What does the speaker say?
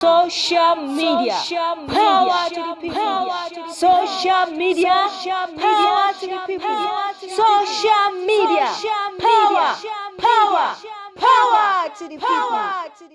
Social media, power to the people. Social media, power to the people. Social media, power, power, power to the people.